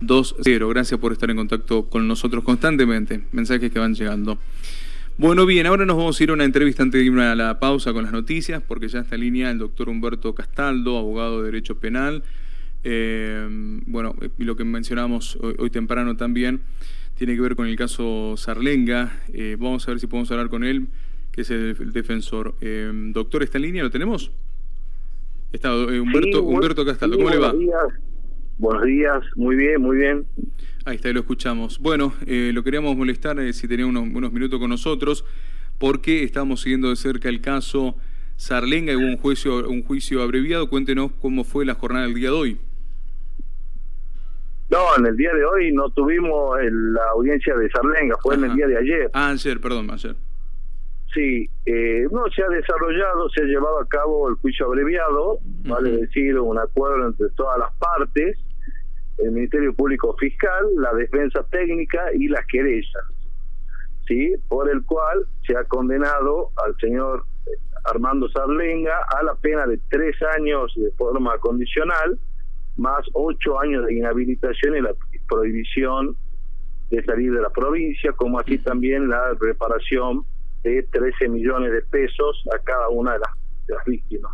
2-0. Gracias por estar en contacto con nosotros constantemente. Mensajes que van llegando. Bueno, bien, ahora nos vamos a ir a una entrevista antes de ir a la pausa con las noticias, porque ya está en línea el doctor Humberto Castaldo, abogado de Derecho Penal. Eh, bueno, y lo que mencionamos hoy, temprano también tiene que ver con el caso Sarlenga. Eh, vamos a ver si podemos hablar con él, que es el, defensor. Eh, doctor, ¿está en línea? ¿Lo tenemos? Está Humberto, Humberto Castaldo, ¿cómo le va? Buenos días, muy bien, muy bien. Ahí está, lo escuchamos. Bueno, eh, lo queríamos molestar eh, si tenía unos, unos, minutos con nosotros, porque estamos siguiendo de cerca el caso Sarlenga y hubo un juicio, un juicio abreviado. Cuéntenos cómo fue la jornada del día de hoy. No, en el día de hoy no tuvimos la audiencia de Sarlenga, fue en el día de ayer. Ah, ayer, perdón, ayer. Sí, eh, no se ha desarrollado, se ha llevado a cabo el juicio abreviado, vale decir, un acuerdo entre todas las partes el Ministerio Público Fiscal, la defensa técnica y las querellas, ¿sí? por el cual se ha condenado al señor Armando Sarlenga a la pena de tres años de forma condicional, más ocho años de inhabilitación y la prohibición de salir de la provincia, como así también la reparación de 13 millones de pesos a cada una de las, víctimas.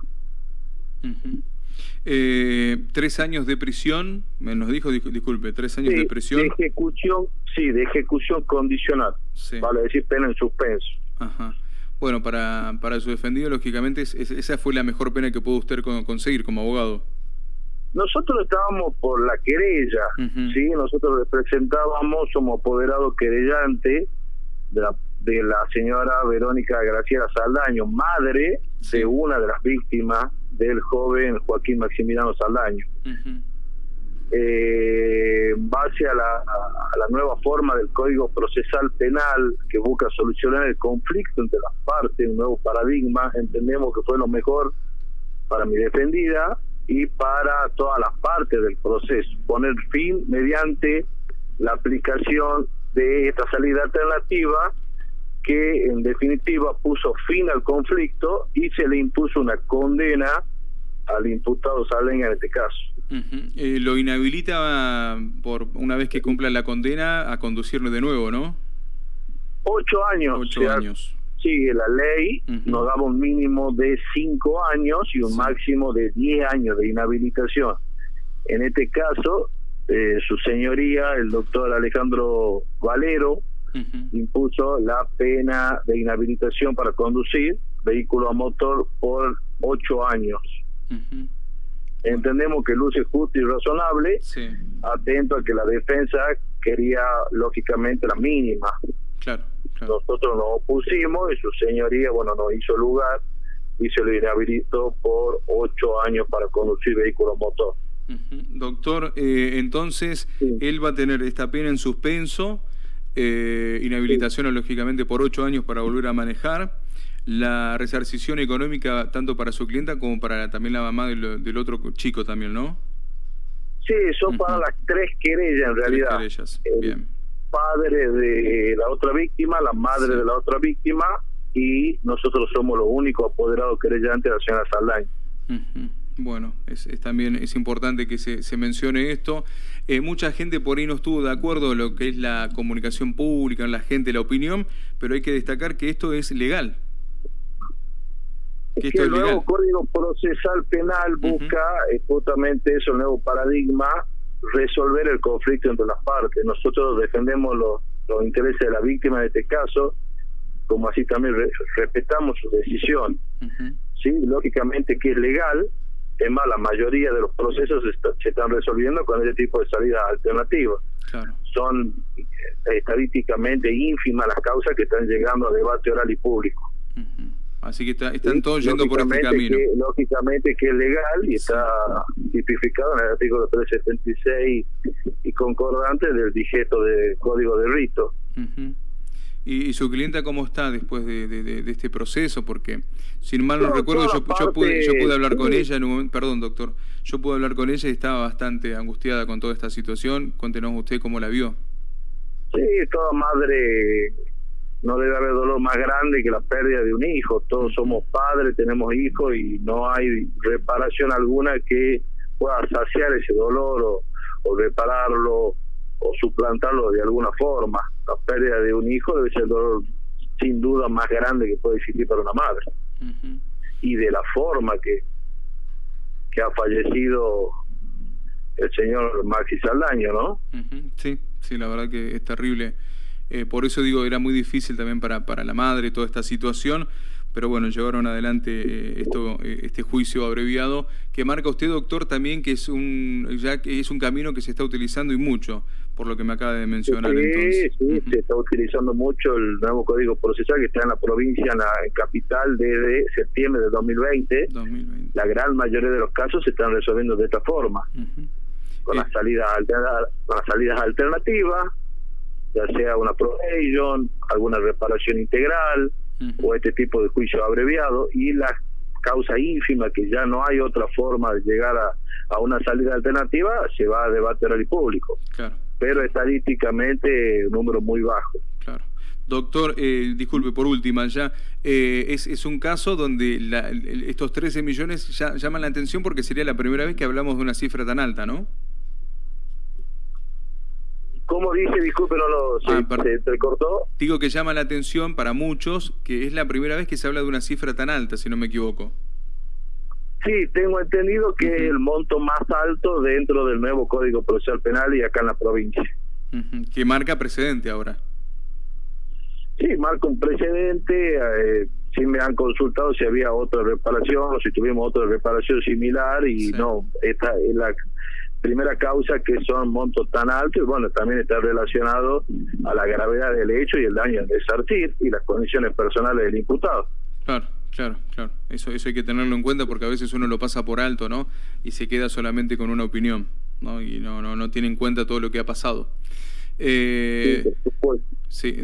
Eh, tres años de prisión, me nos dijo, disculpe, tres años de prisión. De ejecución, sí, de ejecución condicional, vale decir pena en suspenso. Ajá. Bueno, para, para su defendido, lógicamente, esa fue la mejor pena que pudo usted conseguir como abogado. Nosotros estábamos por la querella, ¿sí? Nosotros representábamos, somos apoderado querellante de la, de la señora Verónica Graciela Saldaño, madre de una de las víctimas del joven Joaquín Maximiliano Saldaño. Eh, en base a la, a la, nueva forma del Código Procesal Penal que busca solucionar el conflicto entre las partes, un nuevo paradigma, entendemos que fue lo mejor para mi defendida y para todas las partes del proceso, poner fin mediante la aplicación de esta salida alternativa que en definitiva puso fin al conflicto y se le impuso una condena al imputado Salenga en este caso. Eh, lo inhabilita por una vez que cumpla la condena a conducirlo de nuevo, ¿no? Ocho años. Ocho años. Sigue la ley, nos daba un mínimo de cinco años y un máximo de diez años de inhabilitación. En este caso, eh, su señoría, el doctor Alejandro Valero, impuso la pena de inhabilitación para conducir vehículo a motor por ocho años. Entendemos que luce justo y razonable, atento a que la defensa quería lógicamente la mínima. Claro, Nosotros nos opusimos y su señoría, bueno, nos hizo lugar y se lo inhabilitó por ocho años para conducir vehículo a motor. Doctor, eh, entonces él va a tener esta pena en suspenso eh, inhabilitación lógicamente por ocho años para volver a manejar, la resarcición económica tanto para su clienta como para también la mamá del, otro chico también, ¿no? Sí, son para las tres querellas en realidad. bien. Padre de la otra víctima, la madre de la otra víctima y nosotros somos los únicos apoderados querellantes de la señora Saldaña. Bueno, es, también es importante que se, se mencione esto. Eh, mucha gente por ahí no estuvo de acuerdo en lo que es la comunicación pública, la gente, la opinión, pero hay que destacar que esto es legal. Que, el nuevo Código Procesal Penal busca eh, justamente eso, el nuevo paradigma, resolver el conflicto entre las partes. Nosotros defendemos los, los intereses de la víctima en este caso, como así también respetamos su decisión. Sí, lógicamente que es legal, es más, la mayoría de los procesos se están resolviendo con ese tipo de salida alternativa. Son eh, estadísticamente ínfimas las causas que están llegando a debate oral y público. Así que están todos yendo por este camino. lógicamente que es legal y está tipificado en el artículo 376 y concordante del dijeto de Código de Rito. ¿Y, su clienta cómo está después de, este proceso? Porque, sin mal no, recuerdo, yo, pude, yo pude hablar con ella en un momento, perdón doctor, yo pude hablar con ella y estaba bastante angustiada con toda esta situación. Cuéntenos usted cómo la vio. Sí, toda madre no debe haber dolor más grande que la pérdida de un hijo. Todos somos padres, tenemos hijos y no hay reparación alguna que pueda saciar ese dolor o, o repararlo o suplantarlo de alguna forma. La pérdida de un hijo debe ser el dolor sin duda más grande que puede existir para una madre. Y de la forma que, que ha fallecido el señor Maxi Saldaño, ¿no? Sí, sí, la verdad que es terrible. Eh, por eso digo, era muy difícil también para, para la madre toda esta situación, pero bueno, llevaron adelante eh, esto, eh, este juicio abreviado que marca usted, doctor, también que es un ya que es un camino que se está utilizando y mucho, por lo que me acaba de mencionar. Sí, sí, se está utilizando mucho el nuevo código procesal que está en la provincia, en la capital, desde septiembre de 2020. 2020. La gran mayoría de los casos se están resolviendo de esta forma, con, las salidas con las salidas alternativas, ya sea una probation, alguna reparación integral o este tipo de juicio abreviado y la causa ínfima que ya no hay otra forma de llegar a, a una salida alternativa se va a debate oral y público. Claro. Pero estadísticamente un número muy bajo. Claro. Doctor, eh, disculpe, por última, ya eh, es, es, un caso donde la, estos 13 millones ya, llaman la atención porque sería la primera vez que hablamos de una cifra tan alta, ¿no? ¿Cómo dice? Disculpe, no lo ah, se, cortó. Digo que llama la atención para muchos que es la primera vez que se habla de una cifra tan alta, si no me equivoco. Sí, tengo entendido que es el monto más alto dentro del nuevo Código Procesal Penal y acá en la provincia. Que marca precedente ahora. Sí, marca un precedente. Eh, sí me han consultado si había otra reparación o si tuvimos otra reparación similar y no, esta es la primera causa que son montos tan altos y bueno, también está relacionado a la gravedad del hecho y el daño de desartir y las condiciones personales del imputado. Claro, claro, claro. Eso, eso hay que tenerlo en cuenta porque a veces uno lo pasa por alto, ¿no? Y se queda solamente con una opinión, ¿no? Y no, no, no tiene en cuenta todo lo que ha pasado. Eh, sí,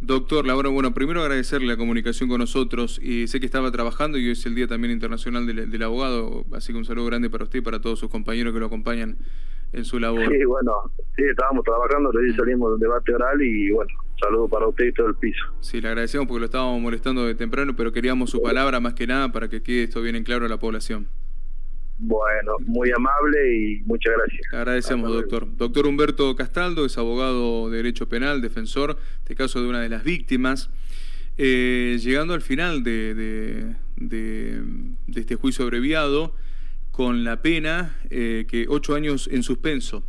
doctor Laura, bueno, primero agradecerle la comunicación con nosotros y sé que estaba trabajando y hoy es el Día también Internacional del, Abogado, así que un saludo grande para usted y para todos sus compañeros que lo acompañan en su labor. Sí, bueno, sí, estábamos trabajando, recién mm. salimos del debate oral y bueno, saludo para usted y todo el piso. Sí, le agradecemos porque lo estábamos molestando de temprano, pero queríamos su palabra más que nada para que quede esto bien en claro a la población. Bueno, muy amable y muchas gracias. Agradecemos, doctor. Doctor Humberto Castaldo es abogado de Derecho Penal, defensor, de este caso de una de las víctimas. Eh, llegando al final de, de, este juicio abreviado, con la pena eh, que ocho años en suspenso